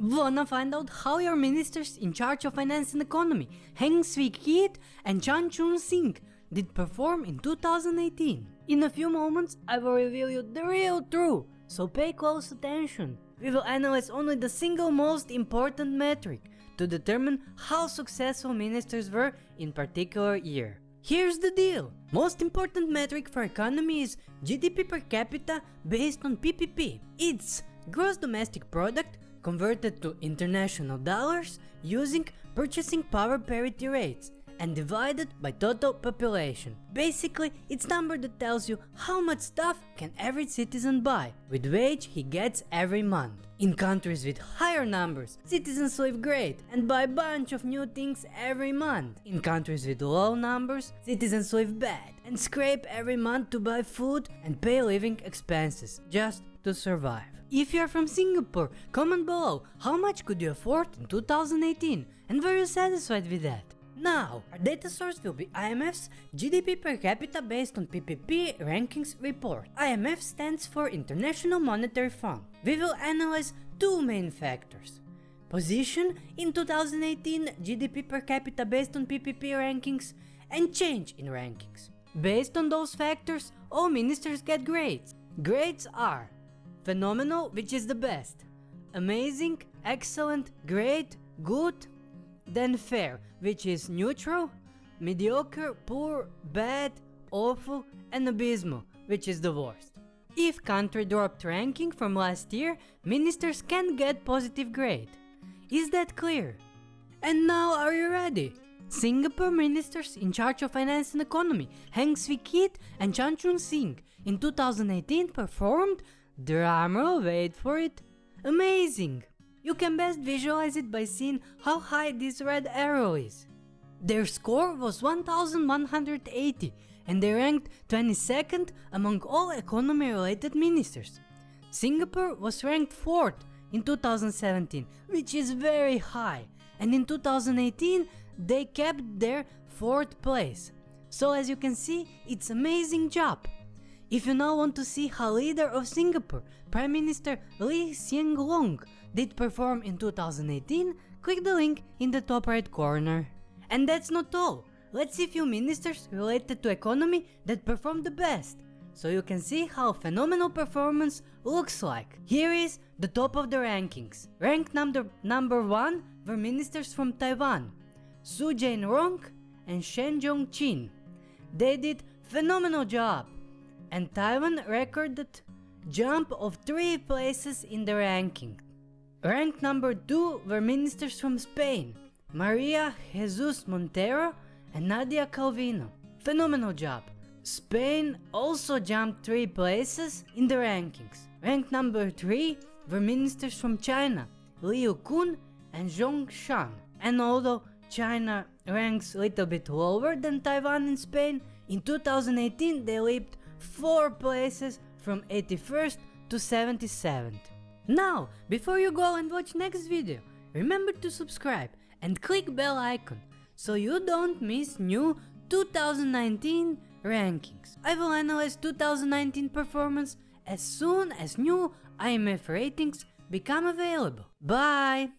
Wanna find out how your ministers in charge of finance and economy, Heng Swee Keat and Chan Chun Sing, did perform in 2018? In a few moments, I will reveal you the real truth, so pay close attention. We will analyze only the single most important metric to determine how successful ministers were in particular year. Here's the deal. Most important metric for economy is GDP per capita based on PPP. It's gross domestic product converted to international dollars using purchasing power parity rates and divided by total population. Basically, it's number that tells you how much stuff can every citizen buy with wage he gets every month. In countries with higher numbers, citizens live great and buy a bunch of new things every month. In countries with low numbers, citizens live bad and scrape every month to buy food and pay living expenses just to survive. If you are from Singapore, comment below how much could you afford in 2018 and were you satisfied with that? Now, our data source will be IMF's GDP per capita based on PPP rankings report. IMF stands for International Monetary Fund. We will analyze two main factors. Position in 2018 GDP per capita based on PPP rankings and change in rankings. Based on those factors, all ministers get grades. Grades are phenomenal, which is the best, amazing, excellent, great, good, then fair, which is neutral, mediocre, poor, bad, awful, and abysmal, which is the worst. If country dropped ranking from last year, ministers can get positive grade. Is that clear? And now are you ready? Singapore ministers in charge of finance and economy, Heng Swee Keat and Chan Chun Sing, in 2018 performed, drumroll wait for it, amazing! You can best visualize it by seeing how high this red arrow is. Their score was 1180 and they ranked 22nd among all economy related ministers. Singapore was ranked 4th in 2017 which is very high and in 2018 they kept their 4th place. So as you can see it's amazing job. If you now want to see how leader of Singapore, Prime Minister Lee Hsien Loong did perform in 2018, click the link in the top right corner. And that's not all, let's see few ministers related to economy that performed the best, so you can see how phenomenal performance looks like. Here is the top of the rankings. Ranked number, number 1 were ministers from Taiwan, Su Jain-rong and Shen Jong-chin. They did phenomenal job and Taiwan recorded jump of 3 places in the ranking. Ranked number 2 were ministers from Spain, Maria Jesus Montero and Nadia Calvino. Phenomenal job. Spain also jumped 3 places in the rankings. Ranked number 3 were ministers from China, Liu Kun and Zhong Shan. And although China ranks a little bit lower than Taiwan and Spain, in 2018 they leaped 4 places from 81st to 77th. Now, before you go and watch next video, remember to subscribe and click bell icon so you don't miss new 2019 rankings. I will analyze 2019 performance as soon as new IMF ratings become available. Bye!